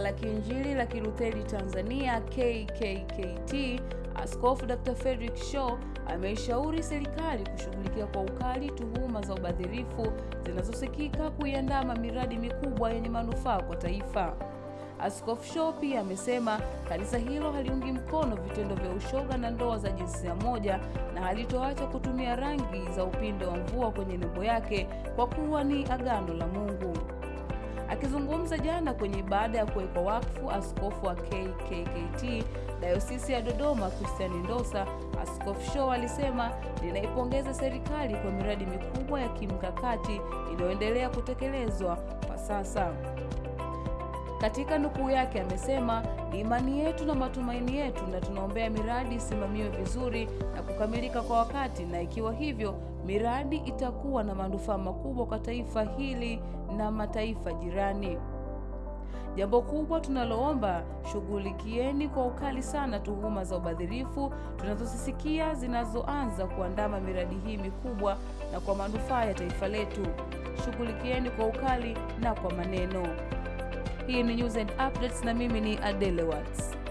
la Kiinjili la Kilutheri Tanzania KKKT, Askofu Dr. Frederick Shaw ameishauri serikali kushughulikia kwa ukali tuhuma za ubadhirifu zinazosikika kuiandama miradi mikubwa yenye manufaa kwa taifa. Askofu Shaw pia amesema kanisa hilo haliungi mkono vitendo vya ushoga na ndoa za jinsia moja na halitoacha kutumia rangi za upinde wa mvua kwenye nembo yake kwa kuwa ni agano la Mungu. Akizungumza jana kwenye ibada ya kuwekwa wakfu askofu wa KKKT Dayosisi ya Dodoma Christian Ndosa, Askofu Show alisema, ninaipongeza serikali kwa miradi mikubwa ya kimkakati inayoendelea kutekelezwa kwa sasa. Katika nukuu yake amesema, ni imani yetu na matumaini yetu na tunaombea miradi isimamiwe vizuri na kukamilika kwa wakati, na ikiwa hivyo miradi itakuwa na manufaa makubwa kwa taifa hili na mataifa jirani. Jambo kubwa tunaloomba, shughulikieni kwa ukali sana tuhuma za ubadhirifu tunazosisikia zinazoanza kuandama miradi hii mikubwa na kwa manufaa ya taifa letu. Shughulikieni kwa ukali na kwa maneno. Hii ni News and Updates na mimi ni Adele Watts.